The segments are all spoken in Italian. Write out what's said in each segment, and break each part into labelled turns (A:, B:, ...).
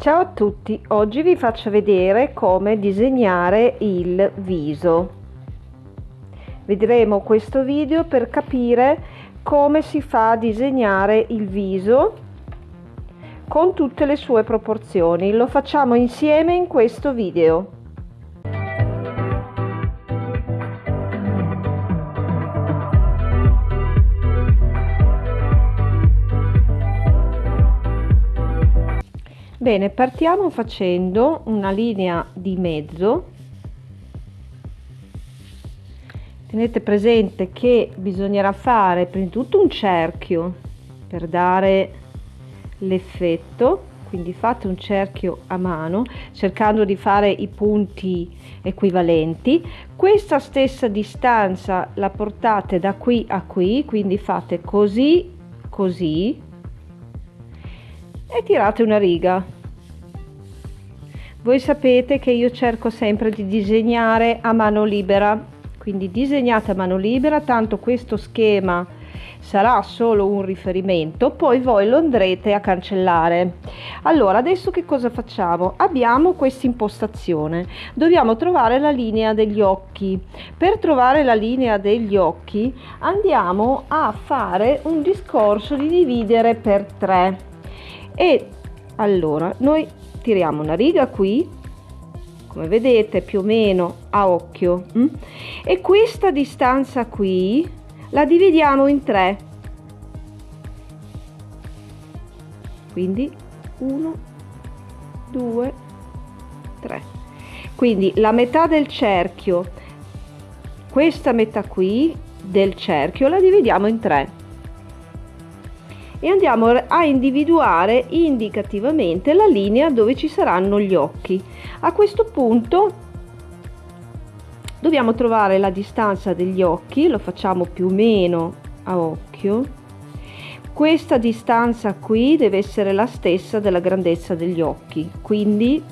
A: Ciao a tutti, oggi vi faccio vedere come disegnare il viso. Vedremo questo video per capire come si fa a disegnare il viso con tutte le sue proporzioni. Lo facciamo insieme in questo video. Bene, partiamo facendo una linea di mezzo. Tenete presente che bisognerà fare prima di tutto un cerchio per dare l'effetto, quindi fate un cerchio a mano cercando di fare i punti equivalenti. Questa stessa distanza la portate da qui a qui, quindi fate così, così e tirate una riga voi sapete che io cerco sempre di disegnare a mano libera. Quindi disegnate a mano libera tanto questo schema sarà solo un riferimento poi voi lo andrete a cancellare. Allora adesso che cosa facciamo? Abbiamo questa impostazione. Dobbiamo trovare la linea degli occhi. Per trovare la linea degli occhi andiamo a fare un discorso di dividere per 3 e allora noi tiriamo una riga qui come vedete più o meno a occhio hm? e questa distanza qui la dividiamo in tre. Quindi 1 2 3 quindi la metà del cerchio questa metà qui del cerchio la dividiamo in tre e andiamo a individuare indicativamente la linea dove ci saranno gli occhi. A questo punto dobbiamo trovare la distanza degli occhi, lo facciamo più o meno a occhio. Questa distanza qui deve essere la stessa della grandezza degli occhi, quindi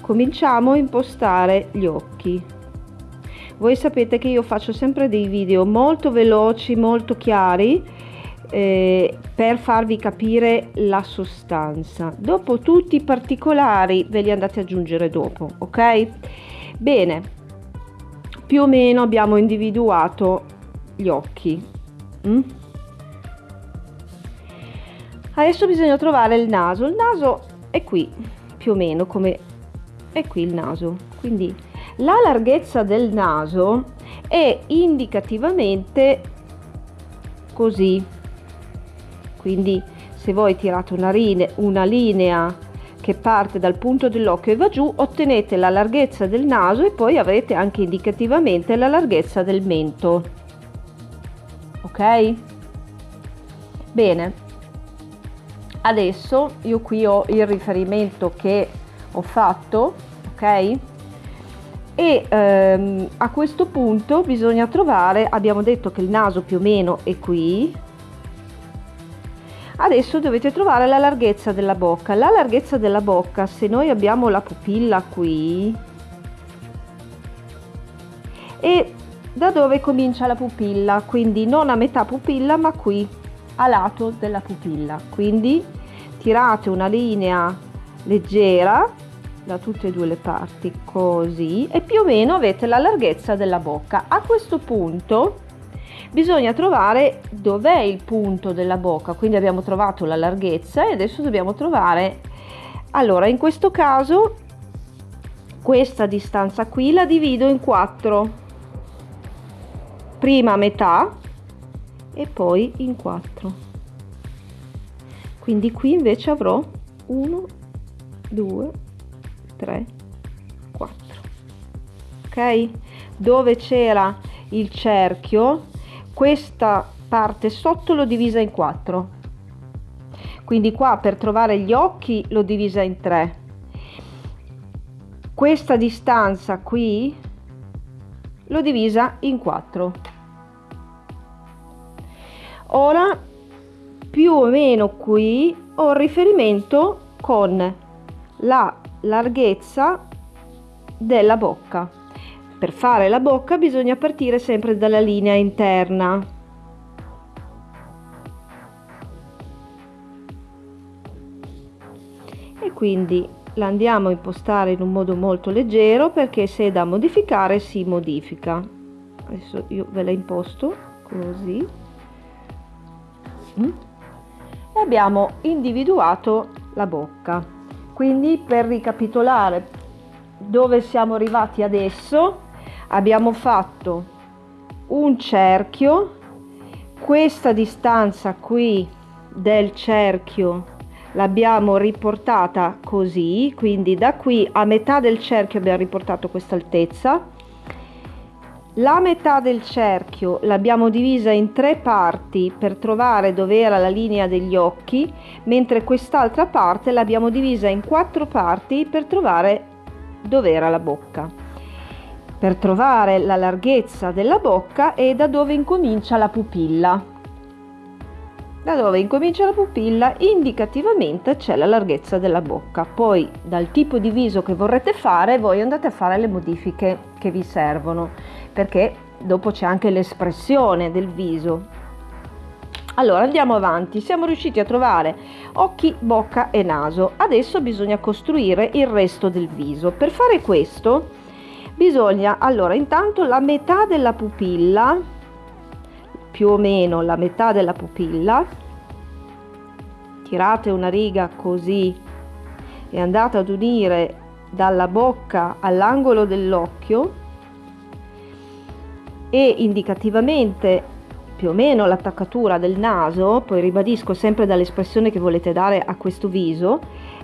A: cominciamo a impostare gli occhi. Voi sapete che io faccio sempre dei video molto veloci, molto chiari, eh, per farvi capire la sostanza. Dopo tutti i particolari ve li andate ad aggiungere dopo ok? Bene più o meno abbiamo individuato gli occhi mm? adesso bisogna trovare il naso. Il naso è qui più o meno come è qui il naso. Quindi la larghezza del naso è indicativamente così quindi se voi tirate una, linea, una linea che parte dal punto dell'occhio e va giù ottenete la larghezza del naso e poi avrete anche indicativamente la larghezza del mento. Ok? Bene. Adesso io qui ho il riferimento che ho fatto ok? E ehm, a questo punto bisogna trovare abbiamo detto che il naso più o meno è qui adesso dovete trovare la larghezza della bocca. La larghezza della bocca se noi abbiamo la pupilla qui e da dove comincia la pupilla? Quindi non a metà pupilla ma qui a lato della pupilla. Quindi tirate una linea leggera da tutte e due le parti così e più o meno avete la larghezza della bocca. A questo punto bisogna trovare dov'è il punto della bocca. Quindi abbiamo trovato la larghezza e adesso dobbiamo trovare allora in questo caso questa distanza qui la divido in quattro. Prima metà e poi in quattro. Quindi qui invece avrò 1 2 3 4 ok? Dove c'era il cerchio questa parte sotto l'ho divisa in quattro. Quindi qua per trovare gli occhi l'ho divisa in tre. Questa distanza qui l'ho divisa in quattro. Ora più o meno qui ho riferimento con la larghezza della bocca per fare la bocca bisogna partire sempre dalla linea interna. E quindi la andiamo a impostare in un modo molto leggero perché se è da modificare si modifica adesso io ve la imposto così mm. e abbiamo individuato la bocca quindi per ricapitolare dove siamo arrivati adesso abbiamo fatto un cerchio. Questa distanza qui del cerchio l'abbiamo riportata così quindi da qui a metà del cerchio abbiamo riportato questa altezza. La metà del cerchio l'abbiamo divisa in tre parti per trovare dove era la linea degli occhi mentre quest'altra parte l'abbiamo divisa in quattro parti per trovare dove era la bocca per trovare la larghezza della bocca e da dove incomincia la pupilla. Da dove incomincia la pupilla indicativamente c'è la larghezza della bocca. Poi dal tipo di viso che vorrete fare voi andate a fare le modifiche che vi servono perché dopo c'è anche l'espressione del viso. Allora andiamo avanti. Siamo riusciti a trovare occhi bocca e naso. Adesso bisogna costruire il resto del viso. Per fare questo bisogna allora intanto la metà della pupilla più o meno la metà della pupilla tirate una riga così e andate ad unire dalla bocca all'angolo dell'occhio e indicativamente più o meno l'attaccatura del naso, poi ribadisco sempre dall'espressione che volete dare a questo viso,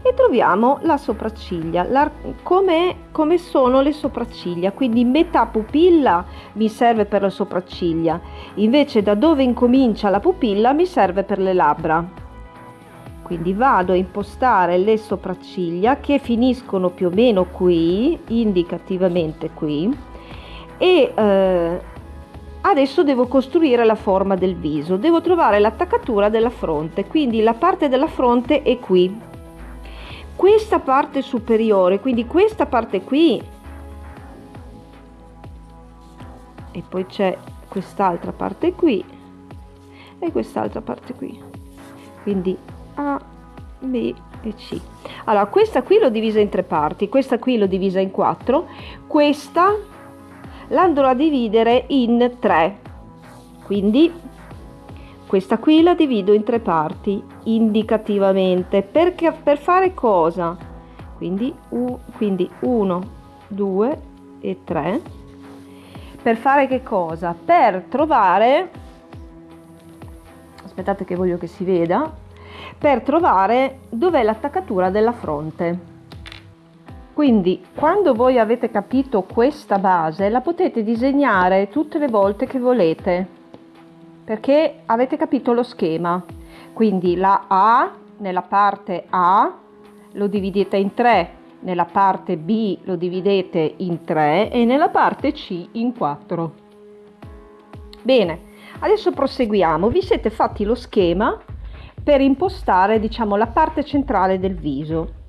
A: e troviamo la sopracciglia, la, come, come sono le sopracciglia, quindi metà pupilla mi serve per le sopracciglia, invece da dove incomincia la pupilla mi serve per le labbra. Quindi vado a impostare le sopracciglia che finiscono più o meno qui, indicativamente qui, e eh, Adesso devo costruire la forma del viso, devo trovare l'attaccatura della fronte, quindi la parte della fronte è qui. Questa parte superiore, quindi questa parte qui, e poi c'è quest'altra parte qui e quest'altra parte qui. Quindi A, B e C. Allora, questa qui l'ho divisa in tre parti, questa qui l'ho divisa in quattro, questa la andrò a dividere in tre quindi questa qui la divido in tre parti indicativamente. Perché per fare cosa? Quindi u, quindi 1 2 e 3 per fare che cosa? Per trovare aspettate che voglio che si veda per trovare dov'è l'attaccatura della fronte. Quindi quando voi avete capito questa base la potete disegnare tutte le volte che volete perché avete capito lo schema. Quindi la A nella parte A lo dividete in 3, nella parte B lo dividete in 3 e nella parte C in 4. Bene, adesso proseguiamo. Vi siete fatti lo schema per impostare diciamo la parte centrale del viso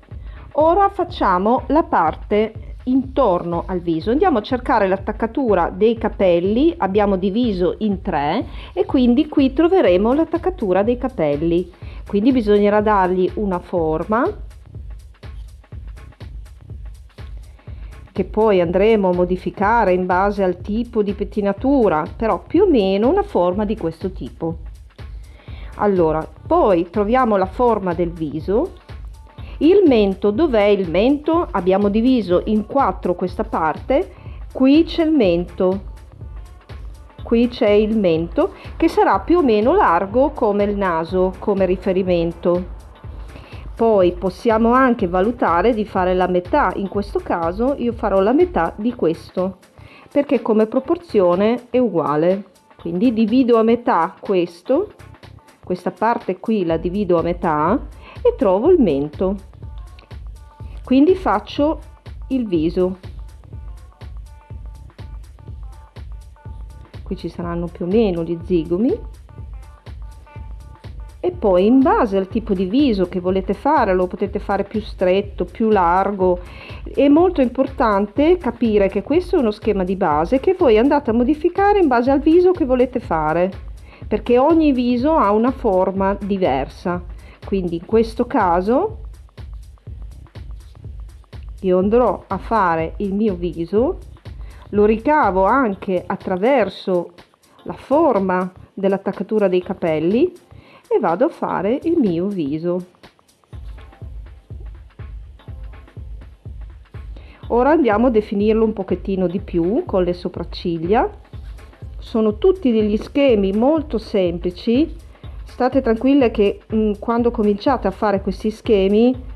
A: ora facciamo la parte intorno al viso. Andiamo a cercare l'attaccatura dei capelli abbiamo diviso in tre e quindi qui troveremo l'attaccatura dei capelli. Quindi bisognerà dargli una forma che poi andremo a modificare in base al tipo di pettinatura però più o meno una forma di questo tipo. Allora poi troviamo la forma del viso il mento dov'è il mento? Abbiamo diviso in quattro questa parte. Qui c'è il mento. Qui c'è il mento che sarà più o meno largo come il naso come riferimento. Poi possiamo anche valutare di fare la metà. In questo caso io farò la metà di questo perché come proporzione è uguale. Quindi divido a metà questo questa parte qui la divido a metà e trovo il mento quindi faccio il viso. Qui ci saranno più o meno gli zigomi. E poi in base al tipo di viso che volete fare lo potete fare più stretto più largo. È molto importante capire che questo è uno schema di base che voi andate a modificare in base al viso che volete fare perché ogni viso ha una forma diversa. Quindi in questo caso io andrò a fare il mio viso lo ricavo anche attraverso la forma dell'attaccatura dei capelli e vado a fare il mio viso. Ora andiamo a definirlo un pochettino di più con le sopracciglia. Sono tutti degli schemi molto semplici. State tranquille che mh, mm, quando cominciate a fare questi schemi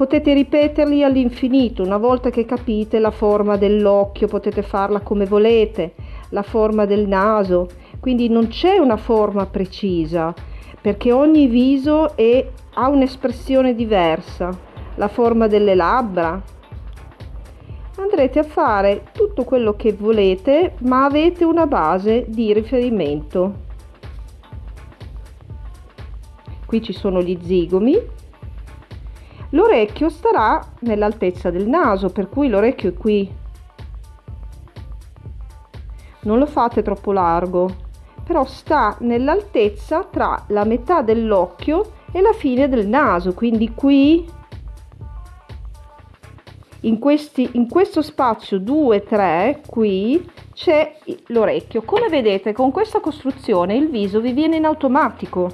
A: potete ripeterli all'infinito una volta che capite la forma dell'occhio potete farla come volete la forma del naso. Quindi non c'è una forma precisa perché ogni viso è, ha un'espressione diversa. La forma delle labbra. Andrete a fare tutto quello che volete ma avete una base di riferimento. Qui ci sono gli zigomi l'orecchio starà nell'altezza del naso per cui l'orecchio è qui. Non lo fate troppo largo però sta nell'altezza tra la metà dell'occhio e la fine del naso quindi qui in, questi, in questo spazio 2 3 qui c'è l'orecchio. Come vedete con questa costruzione il viso vi viene in automatico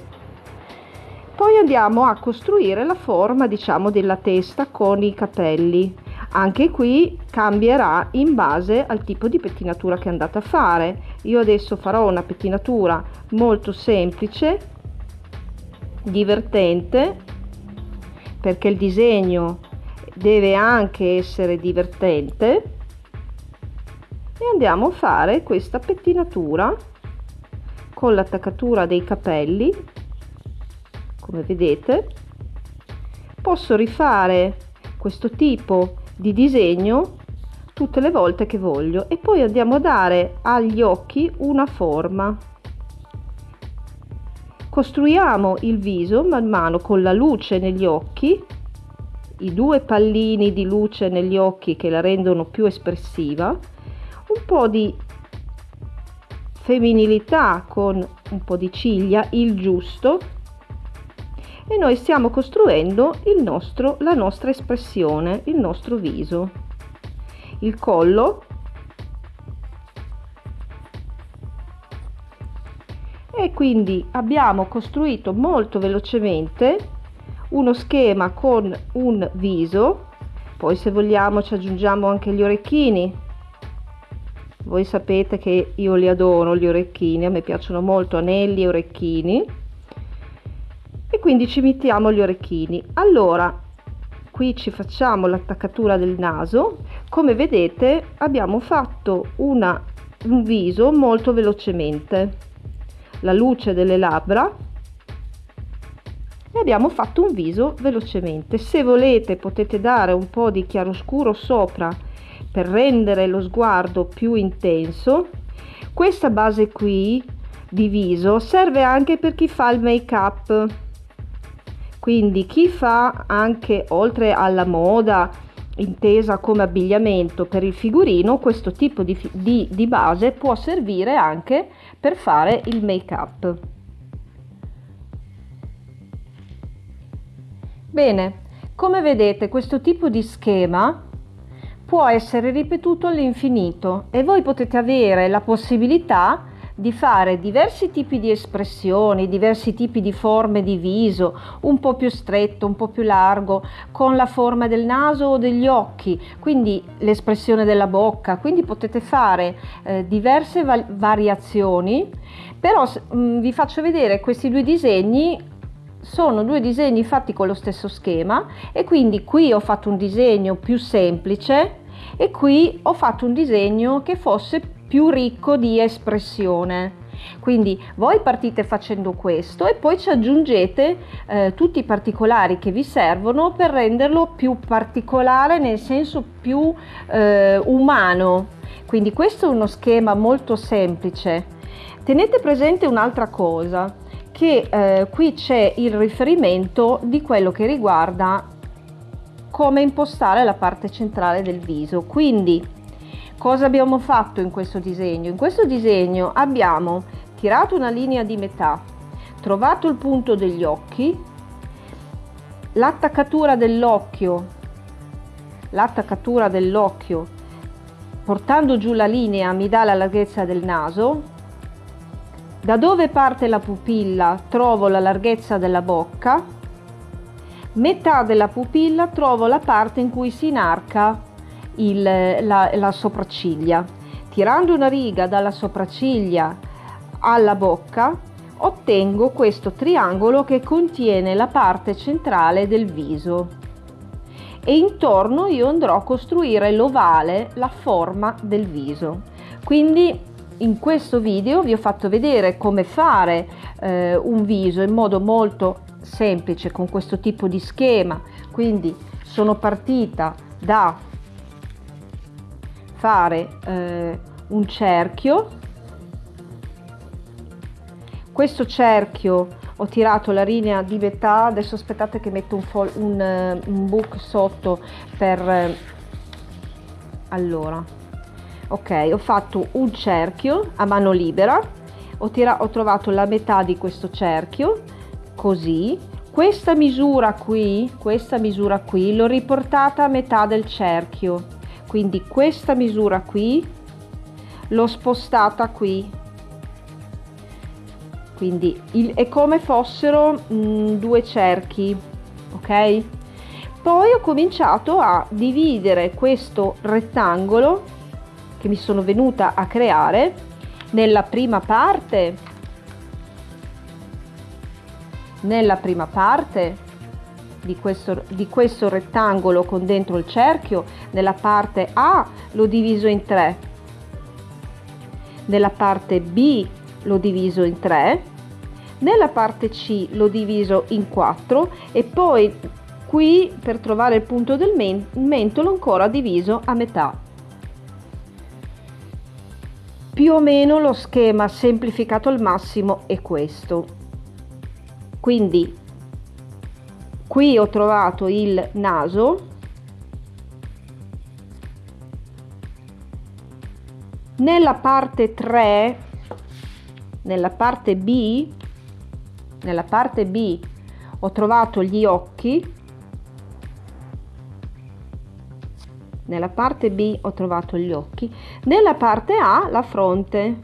A: poi andiamo a costruire la forma diciamo della testa con i capelli. Anche qui cambierà in base al tipo di pettinatura che andate a fare. Io adesso farò una pettinatura molto semplice divertente perché il disegno deve anche essere divertente. E andiamo a fare questa pettinatura con l'attaccatura dei capelli come vedete posso rifare questo tipo di disegno tutte le volte che voglio e poi andiamo a dare agli occhi una forma. Costruiamo il viso man mano con la luce negli occhi i due pallini di luce negli occhi che la rendono più espressiva un po' di femminilità con un po' di ciglia il giusto e noi stiamo costruendo nostro, la nostra espressione, il nostro viso. Il collo e quindi abbiamo costruito molto velocemente uno schema con un viso. Poi se vogliamo ci aggiungiamo anche gli orecchini. Voi sapete che io li adoro gli orecchini a me piacciono molto anelli e orecchini e quindi ci mettiamo gli orecchini. Allora qui ci facciamo l'attaccatura del naso. Come vedete abbiamo fatto una, un viso molto velocemente. La luce delle labbra. E abbiamo fatto un viso velocemente. Se volete potete dare un po di chiaroscuro sopra per rendere lo sguardo più intenso. Questa base qui di viso serve anche per chi fa il make up quindi chi fa anche oltre alla moda intesa come abbigliamento per il figurino questo tipo di, di, di base può servire anche per fare il make up bene come vedete questo tipo di schema può essere ripetuto all'infinito e voi potete avere la possibilità di fare diversi tipi di espressioni, diversi tipi di forme di viso, un po' più stretto, un po' più largo, con la forma del naso o degli occhi, quindi l'espressione della bocca, quindi potete fare eh, diverse va variazioni, però mh, mm, vi faccio vedere questi due disegni sono due disegni fatti con lo stesso schema e quindi qui ho fatto un disegno più semplice e qui ho fatto un disegno che fosse più ricco di espressione. Quindi voi partite facendo questo e poi ci aggiungete eh, tutti i particolari che vi servono per renderlo più particolare nel senso più eh, umano. Quindi questo è uno schema molto semplice. Tenete presente un'altra cosa, che eh, qui c'è il riferimento di quello che riguarda come impostare la parte centrale del viso. Quindi Cosa abbiamo fatto in questo disegno? In questo disegno abbiamo tirato una linea di metà, trovato il punto degli occhi, l'attaccatura dell'occhio l'attaccatura dell'occhio portando giù la linea mi dà la larghezza del naso da dove parte la pupilla trovo la larghezza della bocca metà della pupilla trovo la parte in cui si inarca il, la, la sopracciglia tirando una riga dalla sopracciglia alla bocca ottengo questo triangolo che contiene la parte centrale del viso e intorno io andrò a costruire l'ovale, la forma del viso. Quindi in questo video vi ho fatto vedere come fare eh, un viso in modo molto semplice con questo tipo di schema. Quindi sono partita da fare eh, un cerchio. Questo cerchio ho tirato la linea di metà adesso aspettate che metto un, un, eh, un book sotto per eh, allora. Ok ho fatto un cerchio a mano libera ho, ho trovato la metà di questo cerchio così. Questa misura qui questa misura qui l'ho riportata a metà del cerchio quindi questa misura qui l'ho spostata qui. Quindi il, è come fossero mh, mm, due cerchi ok? Poi ho cominciato a dividere questo rettangolo che mi sono venuta a creare nella prima parte nella prima parte di questo, di questo rettangolo con dentro il cerchio nella parte A l'ho diviso in tre nella parte B l'ho diviso in 3, nella parte C l'ho diviso in 4 e poi qui per trovare il punto del mentolo ancora diviso a metà. Più o meno lo schema semplificato al massimo è questo. Quindi qui ho trovato il naso. Nella parte 3 nella parte B nella parte B ho trovato gli occhi. Nella parte B ho trovato gli occhi. Nella parte A la fronte.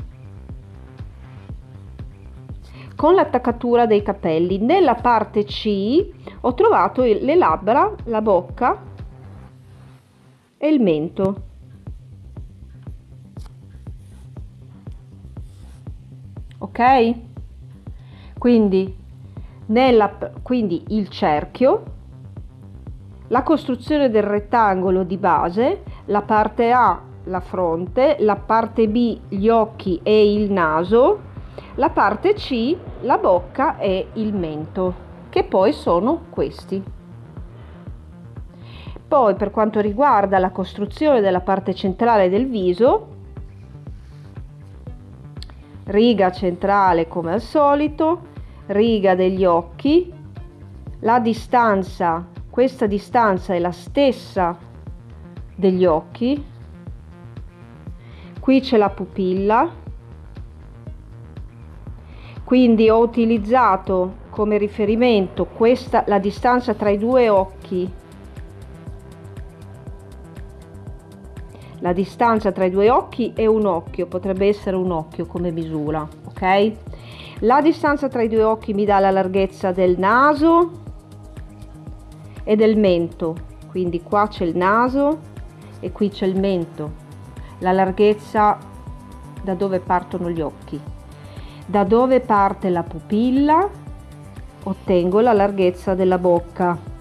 A: Con l'attaccatura dei capelli. Nella parte C ho trovato le labbra la bocca e il mento. Ok? Quindi nella quindi il cerchio la costruzione del rettangolo di base la parte a la fronte la parte b gli occhi e il naso la parte c la bocca e il mento che poi sono questi. Poi per quanto riguarda la costruzione della parte centrale del viso riga centrale come al solito, riga degli occhi, la distanza, questa distanza è la stessa degli occhi, qui c'è la pupilla, quindi ho utilizzato come riferimento questa la distanza tra i due occhi. La distanza tra i due occhi è un occhio potrebbe essere un occhio come misura ok? La distanza tra i due occhi mi dà la larghezza del naso e del mento. Quindi qua c'è il naso e qui c'è il mento. La larghezza da dove partono gli occhi? Da dove parte la pupilla ottengo la larghezza della bocca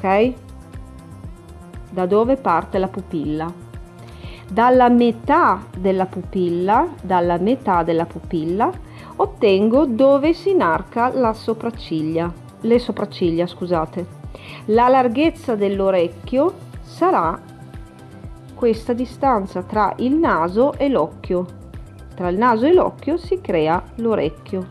A: ok? Da dove parte la pupilla? Dalla metà della pupilla, dalla metà della pupilla ottengo dove si inarca la sopracciglia, le sopracciglia, scusate. La larghezza dell'orecchio sarà questa distanza tra il naso e l'occhio. Tra il naso e l'occhio si crea l'orecchio.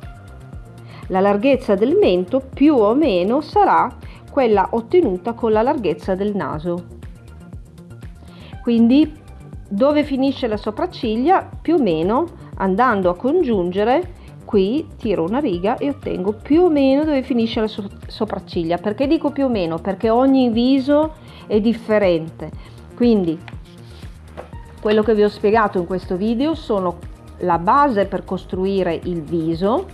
A: La larghezza del mento più o meno sarà quella ottenuta con la larghezza del naso. Quindi dove finisce la sopracciglia più o meno andando a congiungere qui tiro una riga e ottengo più o meno dove finisce la sopracciglia perché dico più o meno perché ogni viso è differente quindi quello che vi ho spiegato in questo video sono la base per costruire il viso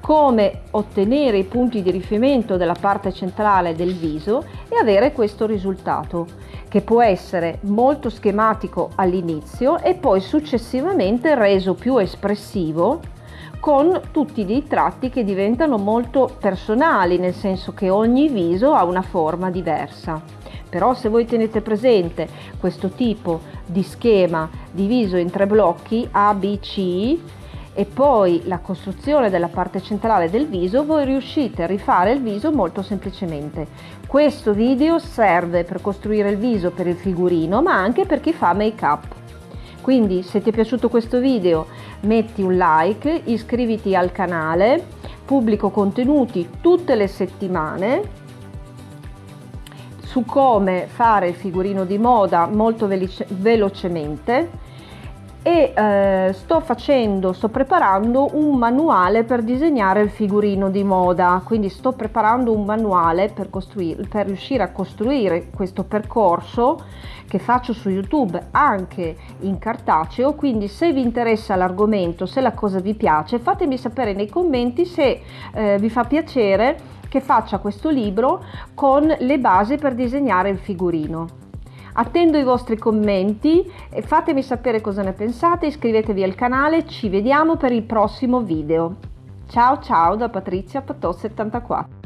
A: come ottenere i punti di riferimento della parte centrale del viso e avere questo risultato che può essere molto schematico all'inizio e poi successivamente reso più espressivo con tutti dei tratti che diventano molto personali, nel senso che ogni viso ha una forma diversa. Però se voi tenete presente questo tipo di schema diviso in tre blocchi A, B, C, e poi la costruzione della parte centrale del viso voi riuscite a rifare il viso molto semplicemente. Questo video serve per costruire il viso per il figurino ma anche per chi fa make up quindi se ti è piaciuto questo video metti un like iscriviti al canale pubblico contenuti tutte le settimane su come fare il figurino di moda molto velocemente e eh, sto facendo, sto preparando un manuale per disegnare il figurino di moda, quindi sto preparando un manuale per, per riuscire a costruire questo percorso che faccio su YouTube anche in cartaceo, quindi se vi interessa l'argomento, se la cosa vi piace, fatemi sapere nei commenti se eh, vi fa piacere che faccia questo libro con le basi per disegnare il figurino. Attendo i vostri commenti, fatemi sapere cosa ne pensate, iscrivetevi al canale, ci vediamo per il prossimo video. Ciao ciao da Patrizia Patò 74.